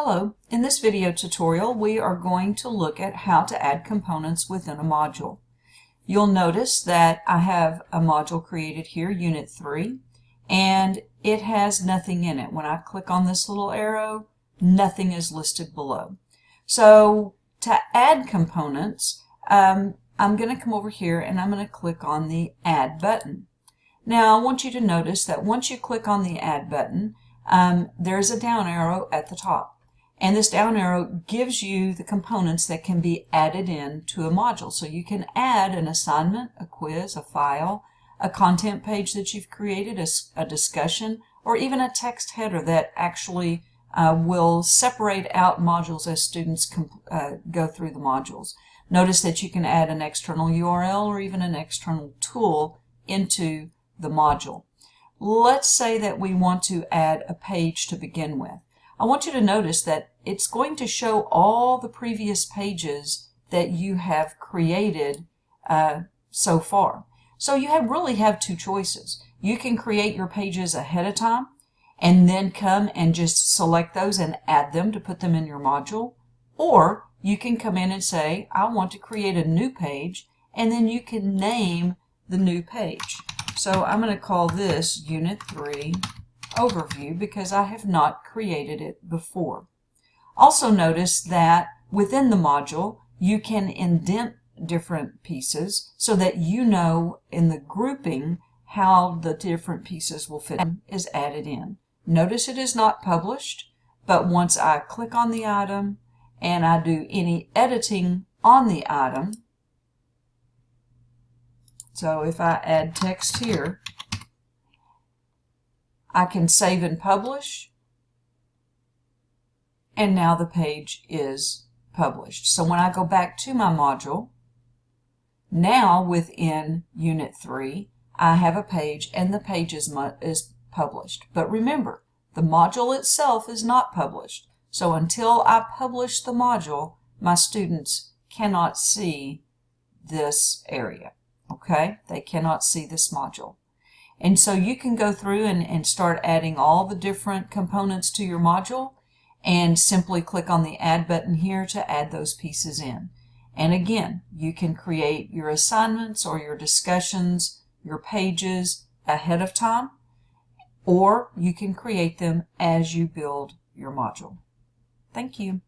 Hello, in this video tutorial we are going to look at how to add components within a module. You'll notice that I have a module created here, Unit 3, and it has nothing in it. When I click on this little arrow, nothing is listed below. So to add components, um, I'm going to come over here and I'm going to click on the Add button. Now I want you to notice that once you click on the Add button, um, there's a down arrow at the top. And this down arrow gives you the components that can be added in to a module. So you can add an assignment, a quiz, a file, a content page that you've created, a, a discussion, or even a text header that actually uh, will separate out modules as students uh, go through the modules. Notice that you can add an external URL or even an external tool into the module. Let's say that we want to add a page to begin with. I want you to notice that it's going to show all the previous pages that you have created uh, so far. So you have really have two choices. You can create your pages ahead of time and then come and just select those and add them to put them in your module. Or you can come in and say, I want to create a new page, and then you can name the new page. So I'm going to call this Unit 3 overview because I have not created it before. Also notice that within the module you can indent different pieces so that you know in the grouping how the different pieces will fit is added in. Notice it is not published, but once I click on the item and I do any editing on the item, so if I add text here, I can save and publish. And now the page is published. So when I go back to my module, now within Unit 3, I have a page and the page is, is published. But remember, the module itself is not published. So until I publish the module, my students cannot see this area. Okay? They cannot see this module. And so you can go through and, and start adding all the different components to your module and simply click on the add button here to add those pieces in. And again, you can create your assignments or your discussions, your pages ahead of time, or you can create them as you build your module. Thank you.